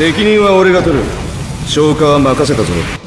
責任は俺が取る。消化は任せたぞ。